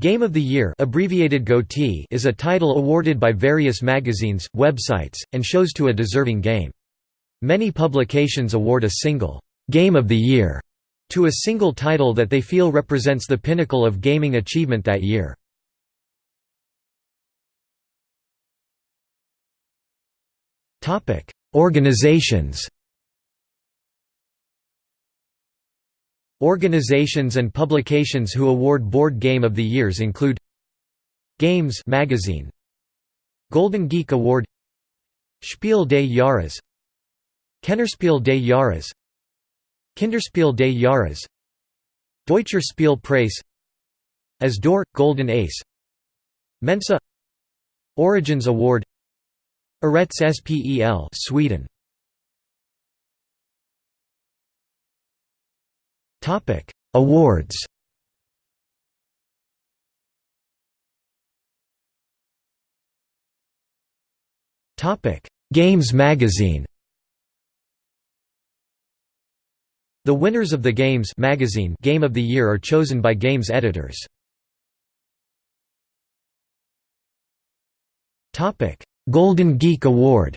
Game of the Year abbreviated GOTY is a title awarded by various magazines, websites, and shows to a deserving game. Many publications award a single «Game of the Year» to a single title that they feel represents the pinnacle of gaming achievement that year. Organizations Organizations and publications who award Board Game of the Years include Games magazine Golden Geek Award Spiel des Jahres Kennerspiel des Jahres Kinderspiel des Jahres Deutscher Spielpreis As d'Or – Golden Ace Mensa Origins Award Arets Spel Sweden Topic: Awards. Topic: Games Magazine. The winners of the Games magazine Game of the Year are chosen by Games editors. Topic: Golden Geek Award.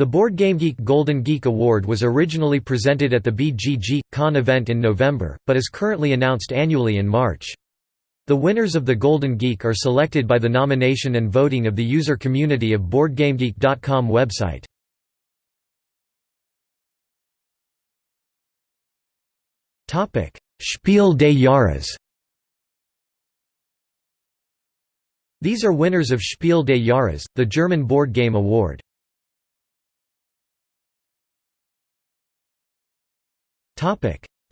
The Board Game Geek Golden Geek Award was originally presented at the BGG Con event in November, but is currently announced annually in March. The winners of the Golden Geek are selected by the nomination and voting of the user community of BoardGameGeek.com website. Spiel des Jahres These are winners of Spiel des Jahres, the German board game award.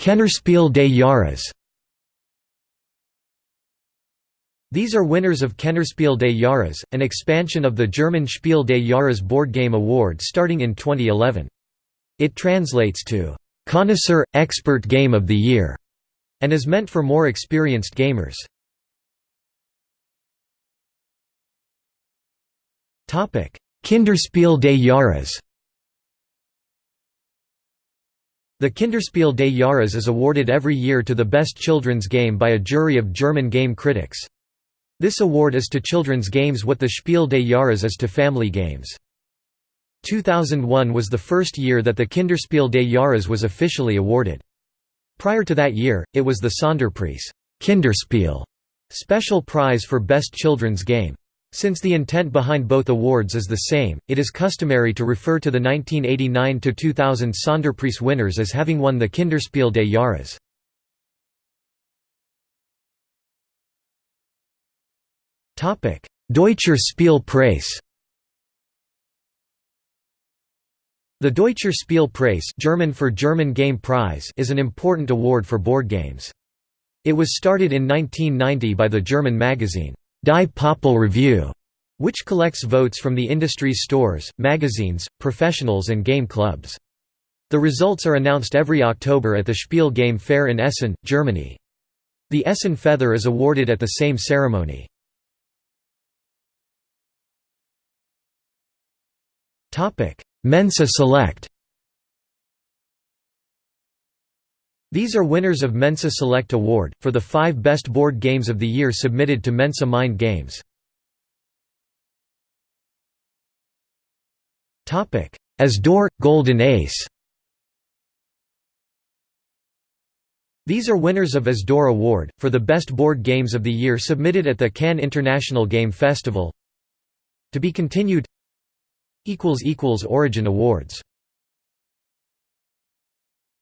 Kennerspiel des Jahres These are winners of Kennerspiel des Jahres, an expansion of the German Spiel des Jahres board game award starting in 2011. It translates to «connoisseur, expert game of the year» and is meant for more experienced gamers. Kinderspiel des Jahres The Kinderspiel des Jahres is awarded every year to the best children's game by a jury of German game critics. This award is to children's games what the Spiel des Jahres is to family games. 2001 was the first year that the Kinderspiel des Jahres was officially awarded. Prior to that year, it was the Sonderpreis Kinderspiel special prize for best children's game. Since the intent behind both awards is the same, it is customary to refer to the 1989–2000 Sonderpreis winners as having won the Kinderspiel des Jahres. Deutscher Spielpreis The Deutscher Spielpreis German for German Game Prize is an important award for board games. It was started in 1990 by the German magazine Die Pöppel-Revue, which collects votes from the industry's stores, magazines, professionals and game clubs. The results are announced every October at the Spiel Game Fair in Essen, Germany. The Essen Feather is awarded at the same ceremony. Mensa Select These are winners of Mensa Select Award, for the five best board games of the year submitted to Mensa Mind Games. As d'Or – Golden Ace. These are winners of As d'Or Award, for the best board games of the year submitted at the Cannes International Game Festival. To be continued. Origin Awards